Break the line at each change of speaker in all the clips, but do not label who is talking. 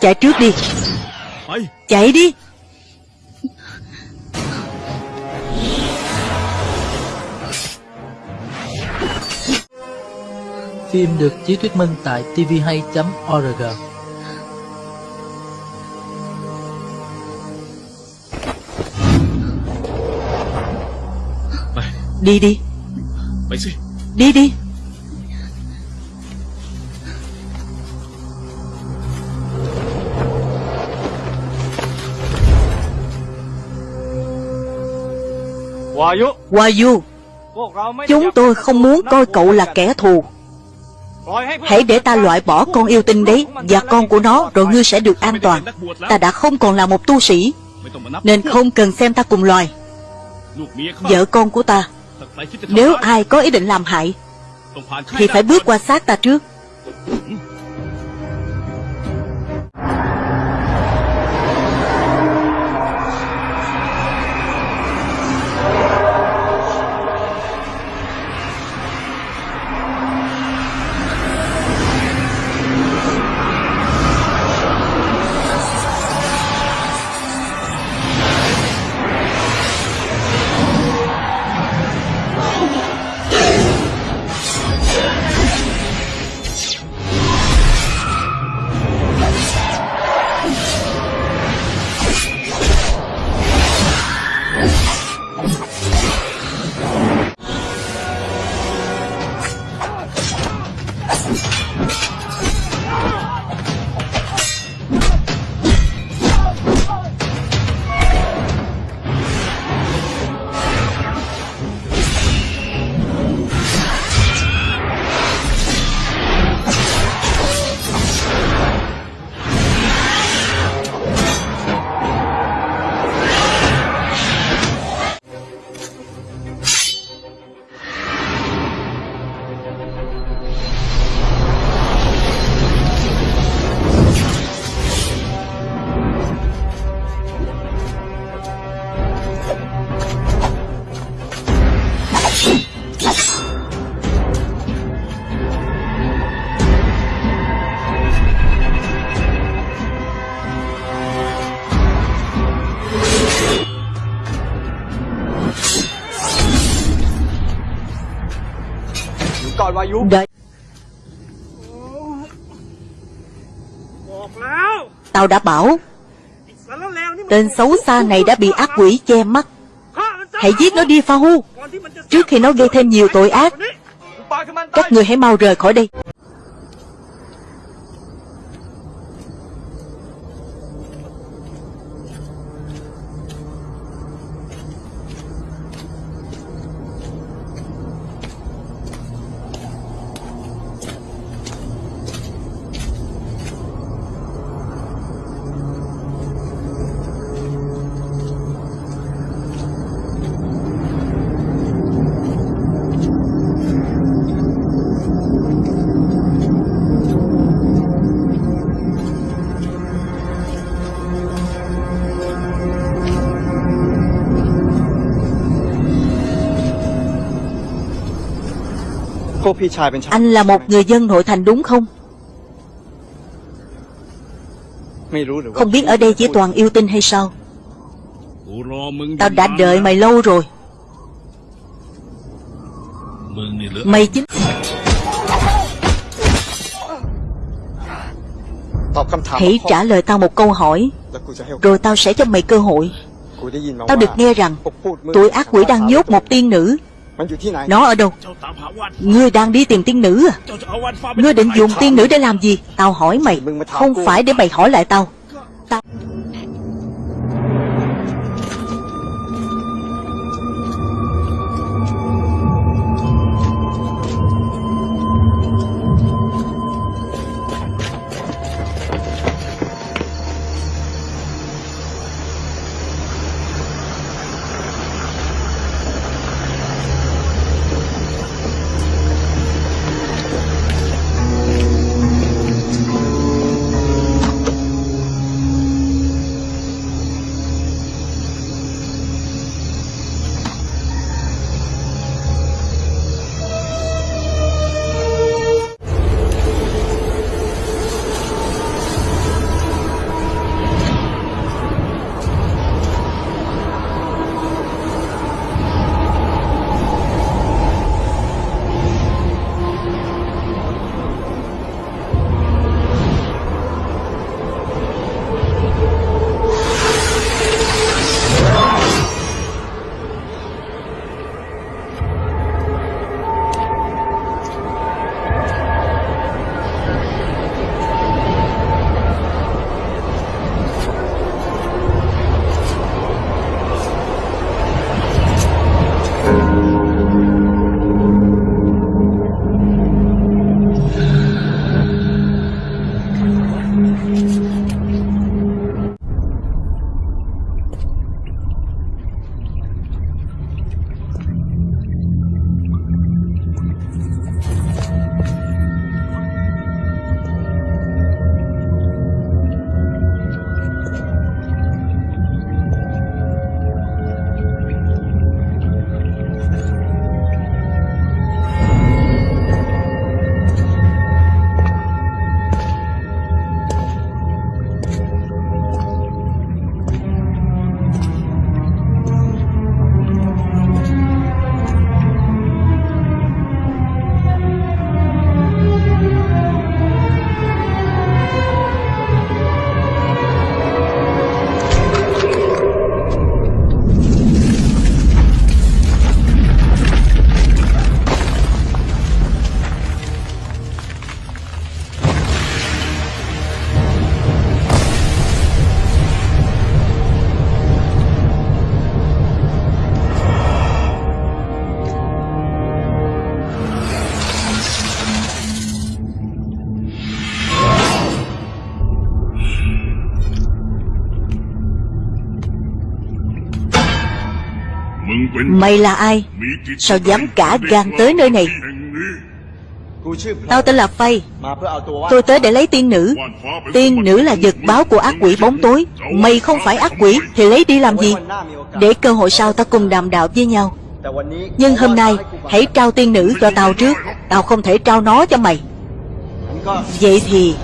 Chạy trước đi. Chạy đi.
Phim được chiếu thuyết minh tại tvhay.org
Đi đi. Đi đi. Wayu, Chúng tôi không muốn coi cậu là kẻ thù. Hãy để ta loại bỏ con yêu tinh đấy Và con của nó, Rồi ngươi sẽ được an toàn. Ta đã không còn là một tu sĩ, Nên không cần xem ta cùng loài. Vợ con của ta, Nếu ai có ý định làm hại, Thì phải bước qua xác ta trước. Đợi. Tao đã bảo Tên xấu xa này đã bị ác quỷ che mắt. Hãy giết nó đi Pha Hu. Trước khi nó gây thêm nhiều tội ác Các người hãy mau rời khỏi đây Anh là một người dân nội thành đúng không Không biết ở đây chỉ toàn yêu tinh hay sao
กูรอมึง
Tao đã đợi mày lâu rồi
มึงนี่เหลือ
Mày chính Hãy trả lời tao một câu hỏi Rồi tao sẽ cho mày cơ hội Tao được nghe rằng Tụi ác quỷ đang nhốt một tiên nữ Nó ở đâu? Ngươi đang đi tìm tiên nữ à? Ngươi định dùng tiên nữ để làm gì? Tao hỏi mày Không phải để mày hỏi lại tao. Tao Mày là ai? Sao dám cả gan tới nơi này? Tao tên là Phay. Tôi tới để lấy tiên nữ. Tiên nữ là vật báo của ác quỷ bóng tối. Mày không phải ác quỷ, Thì lấy đi làm gì? Để cơ hội sau ta cùng đàm đạo với nhau. Nhưng hôm nay, Hãy trao tiên nữ cho tao trước. Tao không thể trao nó cho mày. Vậy thì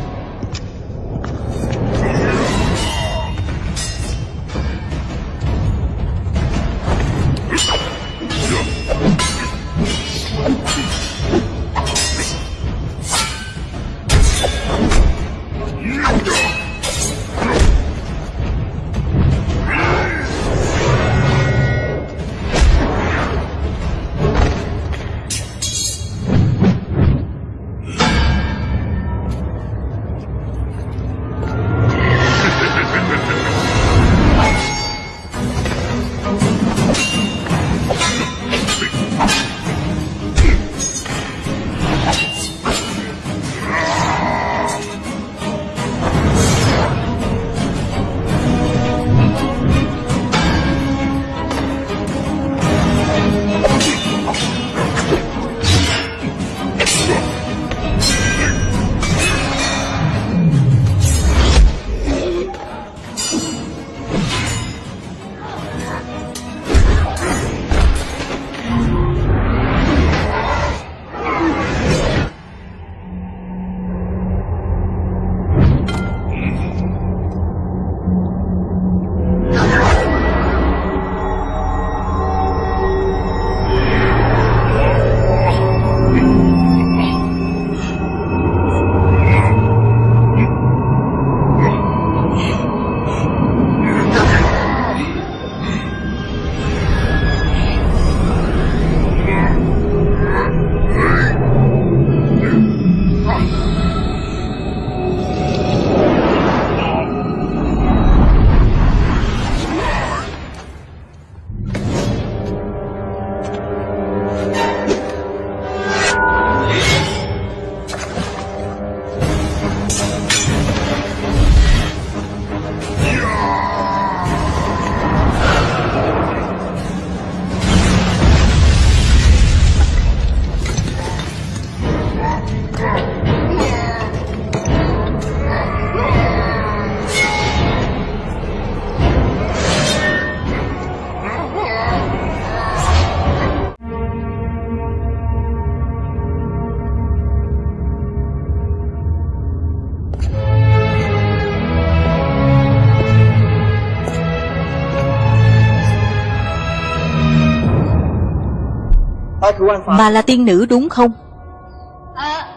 Bà là tiên nữ đúng không?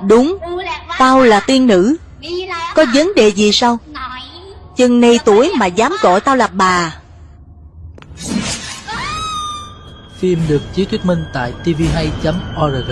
Đúng. Tao là tiên nữ. Có vấn đề gì sao? Chừng này tuổi mà dám gọi tao là bà.
Phim được chiếu thuyết minh tại tvhay.org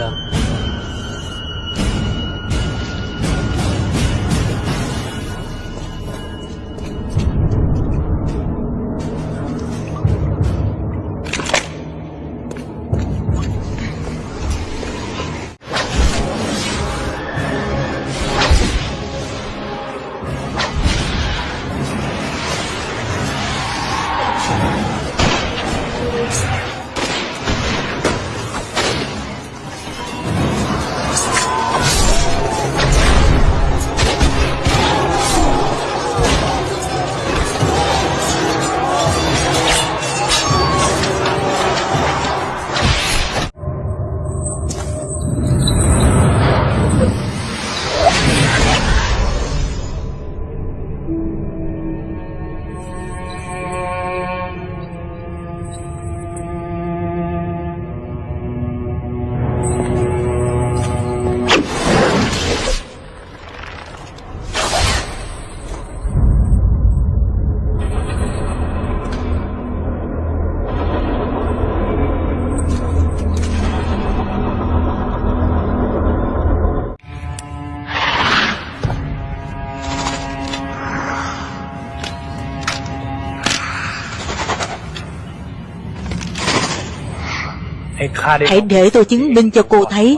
Hãy để tôi chứng minh cho cô thấy.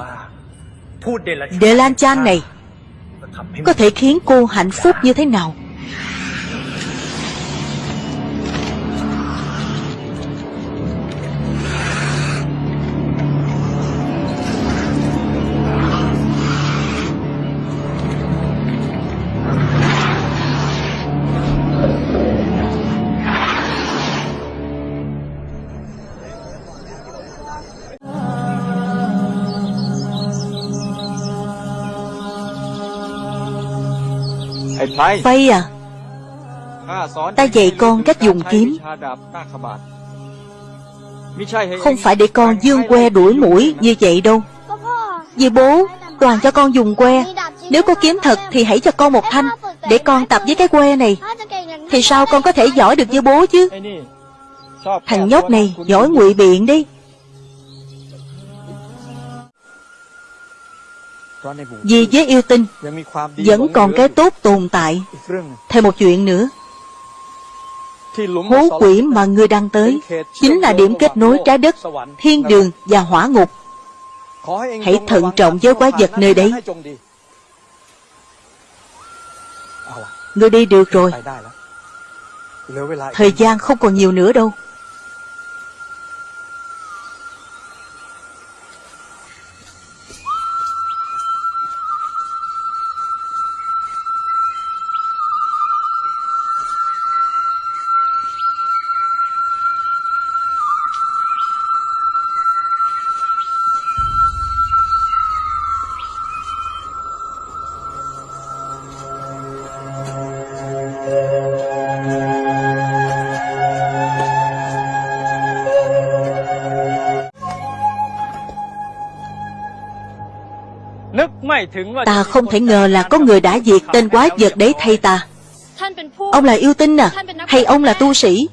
Đệ Lan Chan này Có thể khiến cô hạnh phúc như thế nào Vay à? Ta dạy con cách dùng kiếm. Không phải để con dương que đuổi mũi như vậy đâu. Vì bố toàn cho con dùng que. Nếu có kiếm thật thì hãy cho con một thanh Để con tập với cái que này. Thì sao con có thể giỏi được như bố chứ? Thằng nhóc này giỏi ngụy biện đi Vì giới yêu tinh, Vẫn còn cái tốt tồn tại. Thêm một chuyện nữa. Hố quỷ mà ngươi đang tới Chính là điểm kết nối trái đất, Thiên đường và hỏa ngục. Hãy thận trọng với quái vật nơi đấy. Ngươi đi được rồi. Thời gian không còn nhiều nữa đâu. Ta không thể ngờ là có người đã diệt tên quái vật đấy thay ta. Ông là yêu tinh à? Hay ông là tu sĩ?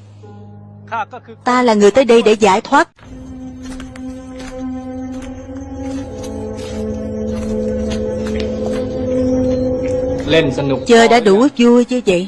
Ta là người tới đây để giải thoát. Chơi đã đủ vui chứ vậy.